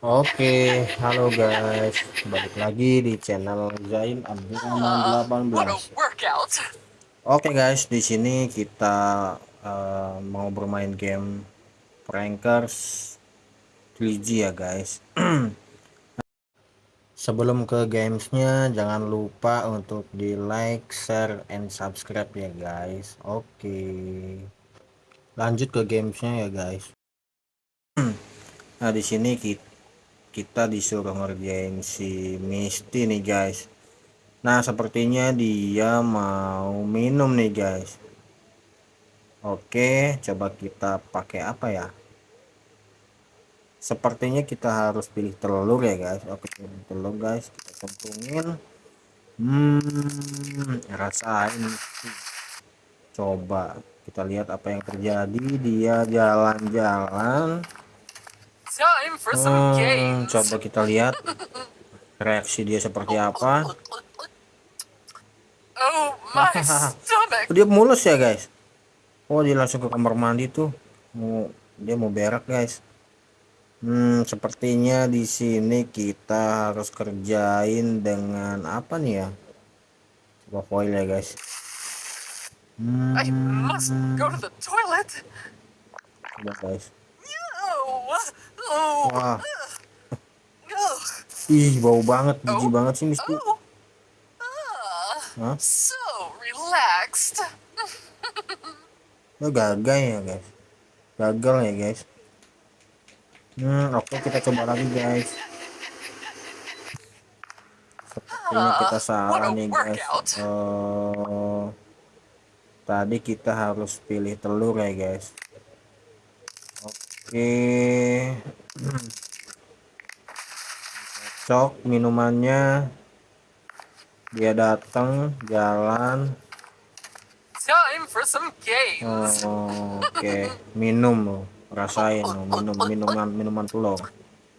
Oke, halo guys, balik lagi di channel Zain Abdurrahman Uh, what a 18. workout! Oke guys, di sini kita uh, mau bermain game Prankers 3G ya guys. Sebelum ke gamesnya, jangan lupa untuk di like, share, and subscribe ya guys. Oke, lanjut ke gamesnya ya guys. Nah di sini kita kita disuruh ngerjain si Misty nih guys. Nah sepertinya dia mau minum nih guys. Oke coba kita pakai apa ya? Sepertinya kita harus pilih telur ya guys. Oke telur guys. Kita cemplungin hmm rasain. Coba kita lihat apa yang terjadi. Dia jalan-jalan hmm, games! coba kita lihat reaksi dia seperti apa. Oh, dia mulus ya guys. Oh dia langsung ke kamar mandi tuh. Mau dia mau berak guys. Hmm sepertinya di sini kita harus kerjain dengan apa nih ya? Coba foil ya guys. I must go to the toilet! coba guys. Oh, oh, wah ugh, ih bau banget jijik banget sih Misty oh. Hah? so relaxed. Lo gagal ya guys gagal ya guys hmm oke kita coba lagi guys sepertinya kita Ah, what salah nih guys! Eh, tadi kita harus pilih telur ya guys oke. Cok minumannya. Dia datang jalan. Time for some games! Oh, oke. Minum loh rasain loh minum minuman minuman telur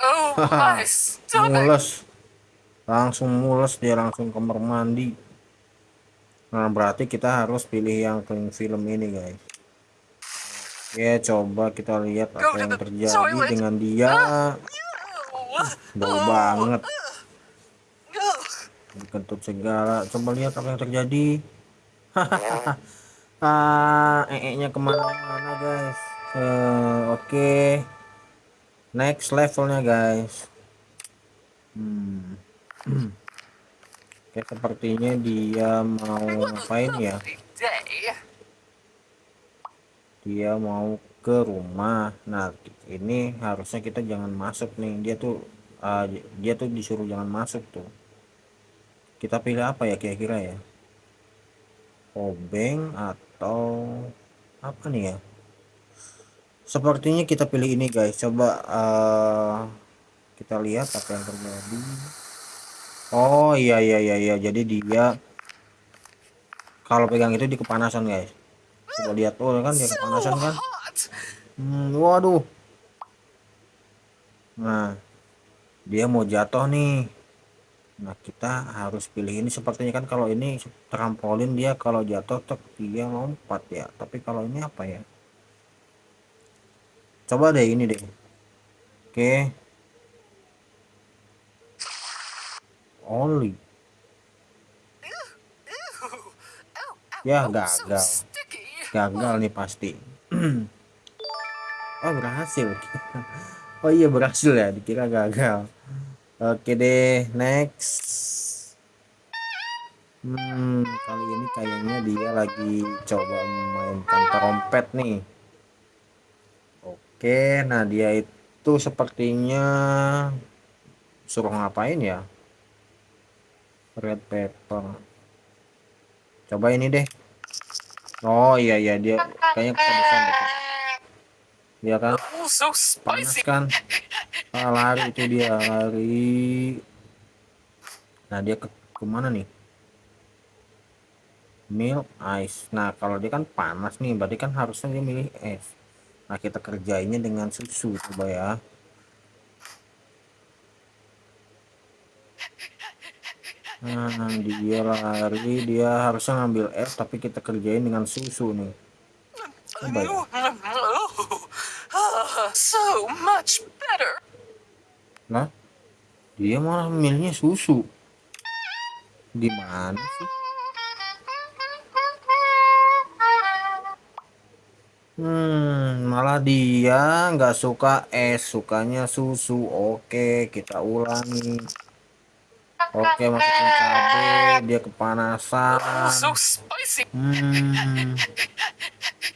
Oh, my mules. Langsung mules dia langsung kamar mandi. Nah berarti kita harus pilih yang clean film ini guys oke coba kita lihat apa yang terjadi dengan dia. Oh, bau banget. Ugh. dikentut segala. Coba lihat apa yang terjadi. Ah ee-nya ke mana-mana guys. Eh, oke. Next levelnya guys. Hmm. oke sepertinya dia mau ngapain ya. Dia mau ke rumah. Nah ini harusnya kita jangan masuk nih. Dia tuh ah, dia tuh disuruh jangan masuk tuh. Kita pilih apa ya kira-kira ya? Obeng atau apa nih ya? Sepertinya kita pilih ini guys. Coba eh, kita lihat apa yang terjadi. Oh iya iya iya iya. Jadi dia kalau pegang itu di kepanasan guys coba lihat. Tuh kan dia kepanasan kan. Hmm, waduh. Nah dia mau jatuh nih. Nah kita harus pilih ini sepertinya kan kalau ini trampolin dia kalau jatuh tek dia lompat ya. Tapi kalau ini apa ya? Coba deh ini deh. Oke. Ow, ya oh, gagal. Gagal nih pasti. Oh berhasil. Oh iya berhasil ya dikira gagal. Oke deh next. Hmm kali ini kayaknya dia lagi coba memainkan trompet nih. Oke nah dia itu sepertinya suruh ngapain ya? Red pepper. Coba ini deh oh iya iya dia kayaknya kepedesan deh dia kan? Oh, so panas spicy. kan? Ah, lari itu dia lari. Nah dia ke ke mana nih? Milk ice. Nah kalau dia kan panas nih berarti kan harusnya dia milih es. Nah kita kerjainnya dengan susu coba ya nah dia lari dia harusnya ngambil es tapi kita kerjain dengan susu nih Ah, so much better. Nah, dia malah milihnya susu. Gimana sih? Hmm, malah dia nggak suka es, sukanya susu. Oke, kita ulangi. Oke, masukin cabe, dia kepanasan. So spicy. Hmm,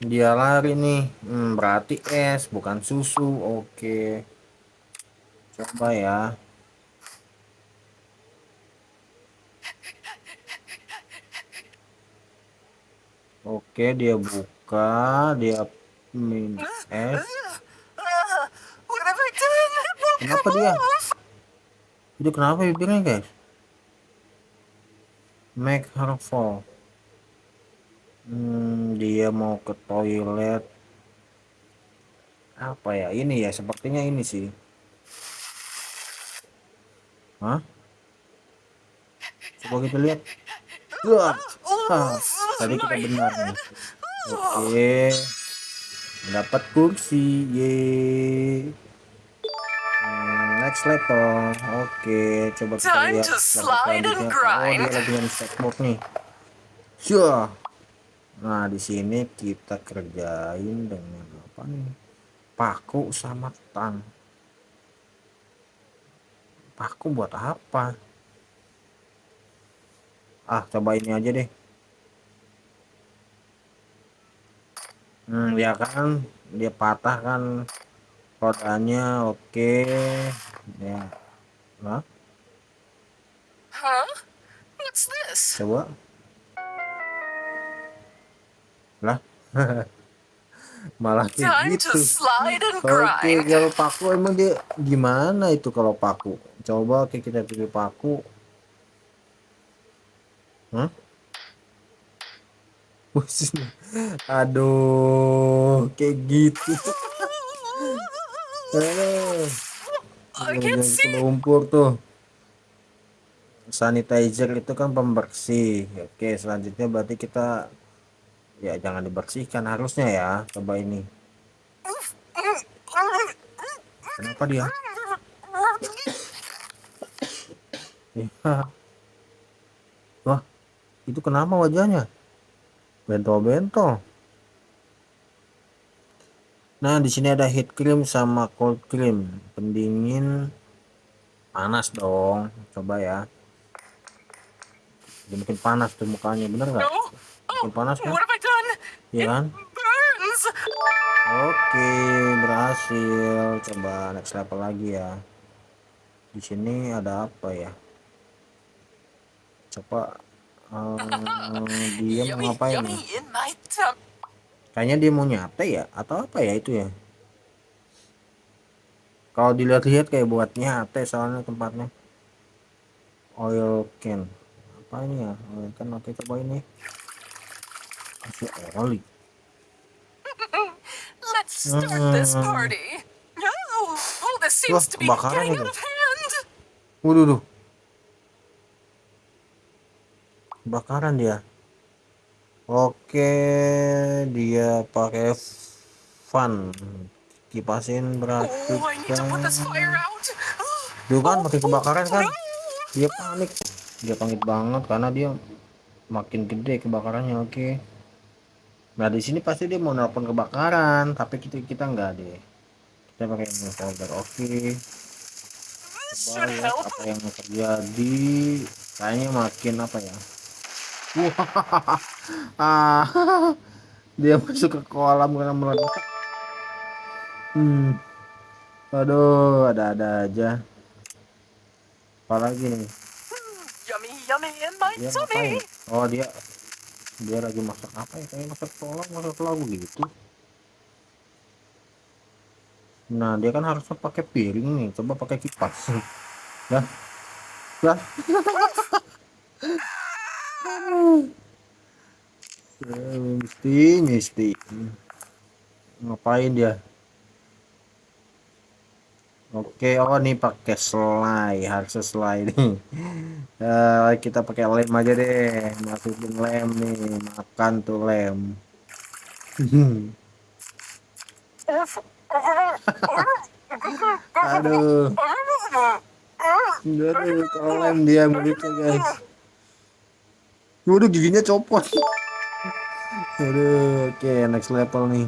dia lari nih. Hmm, berarti es, bukan susu. Oke, coba ya. Oke, dia buka, dia minum es. Kenapa dia? Itu kenapa bibirnya, guys? Make her fall. Hmm, dia mau ke toilet. Apa ya? Ini ya, sepertinya ini sih. Hah? Coba kita lihat. Wah, ah, tadi kita benar. Oke. Dapat kursi. Ye. Next. Oke, coba kita Time lihat slide. Oh, dia lagi set mode nih. Syah. Nah, di sini kita kerjain dengan apa nih? Paku sama tang. Paku buat apa? Ah, coba ini aja deh. Hmm, ya kan dia patah kan rodanya oke. Nah, Huh? What's this? coba. Lah. Malah kayak Time gitu. to slide and Oke, grind. kalau paku emang dia gimana itu kalau paku? Coba oke kita pilih paku. Hah? Aduh, kayak gitu. Eh, I yang can't see. lumpur tuh. Sanitizer itu kan pembersih. Oke, selanjutnya berarti kita ya jangan dibersihkan harusnya ya. Coba ini. Kenapa dia? Ya. Wah, itu kenapa wajahnya? Bentol-bentol. Nah, di sini ada heat cream sama cold cream. Pendingin panas dong. Coba ya. Dia bikin panas tuh mukanya, bener nggak? No. Bikin panas kan? Done? Iya kan? Oke, berhasil. Coba next level lagi ya. Di sini ada apa ya? Coba eh, dia mau Yummy, ngapain yummy nih? Kayaknya dia mau nyate ya atau apa ya itu ya? Kalau dilihat-lihat kayak buat nyate soalnya tempatnya. Oil can. Apa ini ya? Oil can oke coba ini. Kasih oli. Let's start this party. This Wah, to be kebakaran getting itu. out of hand. Waduh, duh. Kebakaran dia. Oke, dia pakai fan. Kipasin berarti Oh, kan. Duh kan makin kebakaran kan. No. Dia panik. Dia panik banget karena dia makin gede kebakarannya. Oke. Nah, di sini pasti dia mau nelpon kebakaran, tapi kita kita enggak deh. Kita pakai folder. Oke. Coba lihat apa yang terjadi. Kayaknya makin apa ya? Wah, ah, dia masuk ke kolam karena meledak. Hmm, aduh, ada-ada aja. Apalagi nih? Yummy, yummy in my Dia tummy. Oh, dia dia lagi masak apa ya? Kayak masak kolam, masak lagu gitu. Nah, dia kan harusnya pakai piring nih. Coba pakai kipas. Lah, lah. Mesti, mesti. Ngapain dia? Oke, oh nih pakai selai, harusnya selai nih. Eh, kita pakai lem aja deh, masukin lem nih, makan tuh lem. Aduh, Aduh, kalem dia mulutnya guys. Waduh, giginya copot. Aduh, oke next level nih.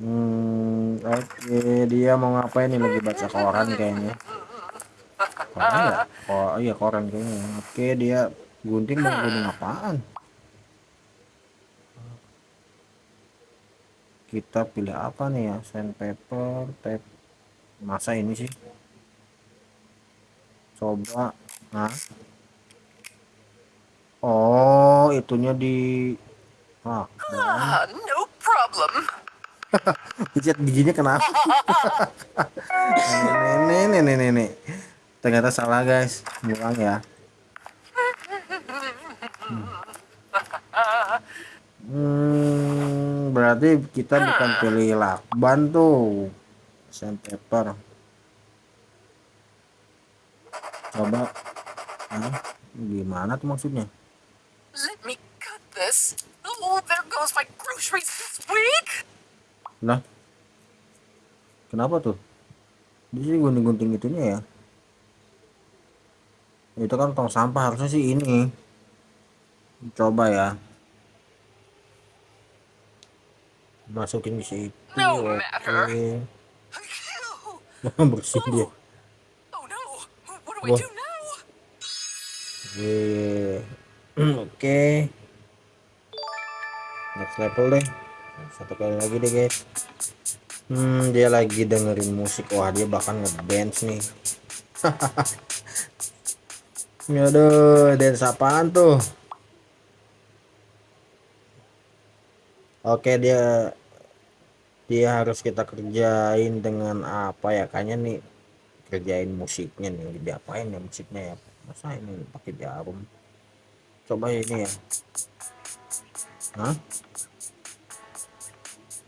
Hmm, oke okay. dia mau ngapain nih lagi baca koran kayaknya. Koran ya? Oh iya koran kayaknya. Oke okay, dia gunting mau gunting apaan? Kita pilih apa nih ya? Sandpaper, tape. Masa ini sih? Coba. Nah. Oh, itunya di Ah, Ah, no problem. pijat giginya kenapa? nenek, nenek, nenek. Ternyata salah guys. Ngulang ya. Hmm, berarti kita bukan pilih lakban tuh. Sandpaper. Coba. Gimana tuh maksudnya? Let me cut this. Oh, goes my groceries this week. Lah. Kenapa tuh? Di sini gunting-gunting itunya ya. Itu kan tong sampah harusnya sih ini. Coba ya. Masukin di situ. No Oke. matter. Bersih dia. Oh no. What do I Wah. do now? Oke. Oke. Next level deh. Satu kali lagi deh guys. Hmm, dia lagi dengerin musik. Wah, dia bahkan ngedance nih. Aduh, dance apaan tuh? Oke, dia dia harus kita kerjain dengan apa ya? Kayaknya nih kerjain musiknya nih. Diapain ya musiknya ya? Masa ini pakai jarum? Coba ini ya. Hah?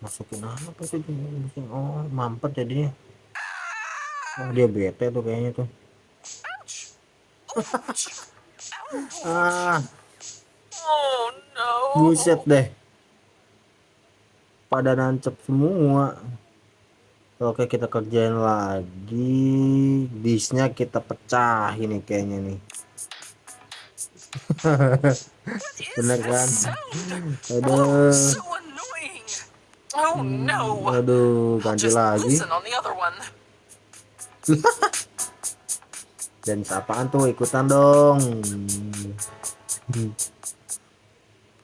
Masukin apa sih? Oh, mampet jadinya. Oh, dia bete tuh kayaknya tuh. Ah, buset deh. Pada nancep semua. Oke, kita kerjain lagi. Disnya kita pecah ini kayaknya nih. Bener kan? Aduh. Oh. Oh. Aduh, ganti lagi. Dan apaan tuh ikutan dong.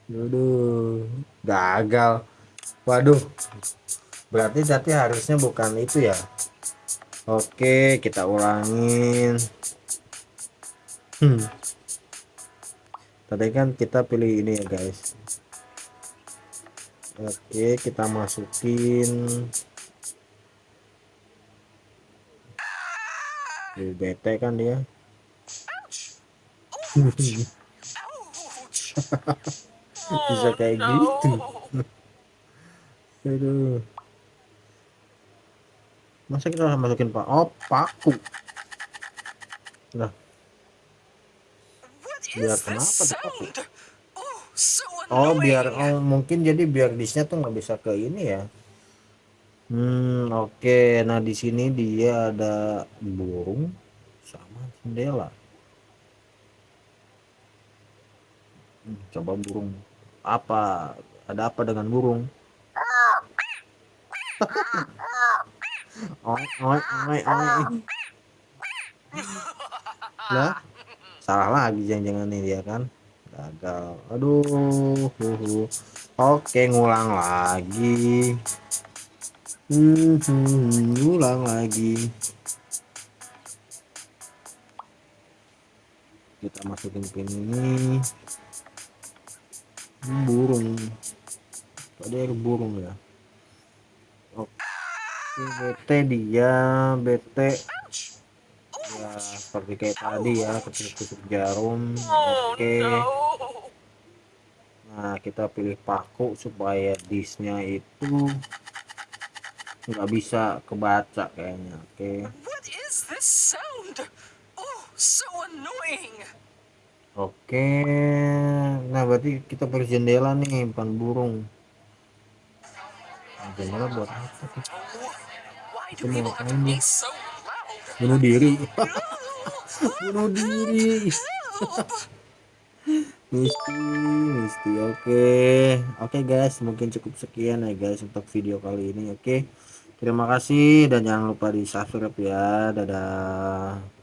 Aduh, gagal. Waduh. Berarti tadi harusnya bukan itu ya. Oke, kita ulangin. Hmm. Tadi kan kita pilih ini ya, guys. Oke, kita masukin Tuh, bete kan dia. Bisa Oh, kayak no. gitu. Aduh. Masa kita harus masukin pak? Oh, paku. What Biar kenapa sound? Oh, oh biar oh mungkin jadi biar disnya tuh nggak bisa ke ini ya. Hmm, oke. Nah, di sini dia ada burung sama jendela. Hmm, coba burung. Apa? Ada apa dengan burung? oi, oi, oi, oi. Lah, salah lagi jangan-jangan nih dia kan. Gagal. Aduh. huhu. Oke, ngulang lagi. Ngulang lagi. Kita masukin pin ini. Burung. Ada burung ya. Oke, BT dia, ya seperti kayak tadi ya, ketusuk-tusuk jarum. Oh Oke. no. Nah, kita pilih paku supaya disnya itu nggak bisa kebaca kayaknya. Oke. Sound? Oh. Oke. Nah, berarti kita perlu jendela nih, bukan burung. Nah, jendela buat apa sih? Oh, so loud? bunuh diri bunuh diri. Misti Misti oke. Oke guys mungkin cukup sekian ya guys untuk video kali ini oke. Terima kasih dan jangan lupa di subscribe ya. Dadah